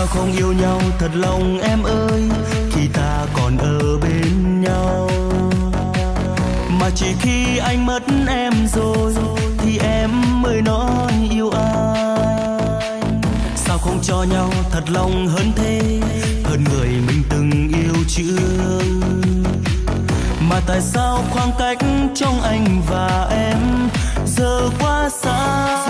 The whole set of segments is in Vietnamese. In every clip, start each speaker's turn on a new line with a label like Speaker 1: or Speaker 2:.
Speaker 1: sao không yêu nhau thật lòng em ơi? Khi ta còn ở bên nhau. Mà chỉ khi anh mất em rồi, thì em mới nói yêu anh. Sao không cho nhau thật lòng hơn thế, hơn người mình từng yêu chưa? Mà tại sao khoảng cách trong anh và em giờ quá xa?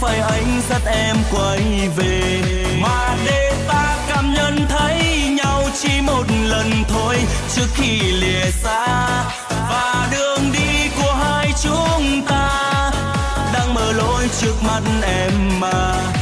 Speaker 1: Phải anh dắt em quay về. Mà để ta cảm nhận thấy nhau chỉ một lần thôi, trước khi lìa xa. Và đường đi của hai chúng ta đang mở lối trước mắt em mà.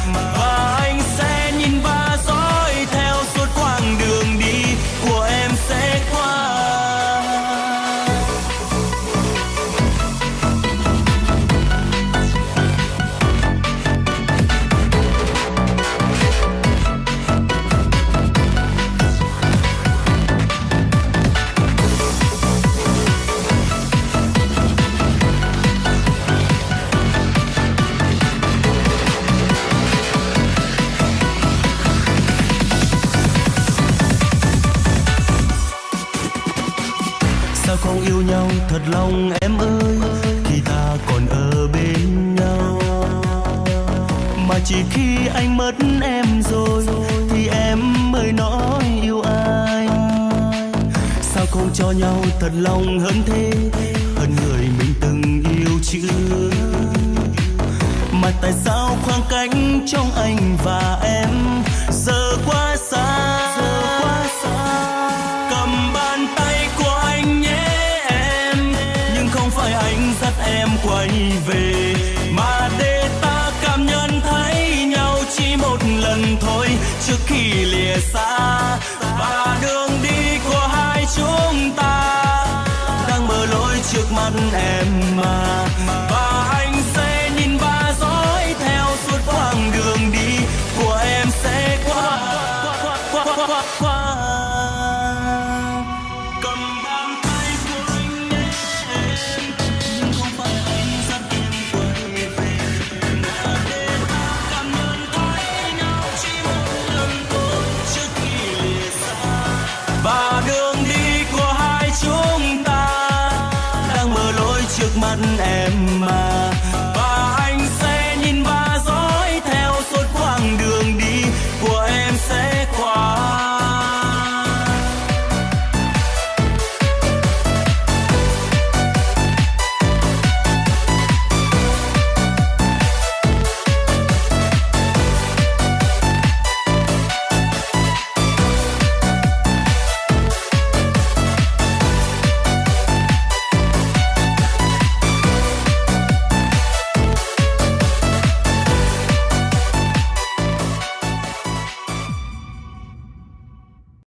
Speaker 1: Sao yêu nhau thật lòng em ơi, khi ta còn ở bên nhau mà chỉ khi anh mất em rồi, thì em mới nói yêu anh sao không cho nhau thật lòng hơn thế, hơn người mình từng yêu chưa? mà tại sao khoảng cách trong anh và em về. Mà để ta cảm nhận thấy nhau chỉ một lần thôi. Trước khi lìa xa, và đường đi của hai chúng ta đang mở lối trước mắt em mà. mắt em mà.